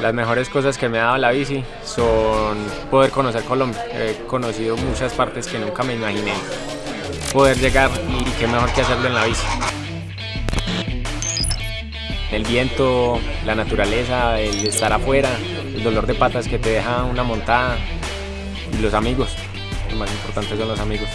Las mejores cosas que me ha dado la bici son poder conocer Colombia. He conocido muchas partes que nunca me imaginé poder llegar y qué mejor que hacerlo en la bici. El viento, la naturaleza, el estar afuera, el dolor de patas que te deja una montada y los amigos. Lo más importante son los amigos.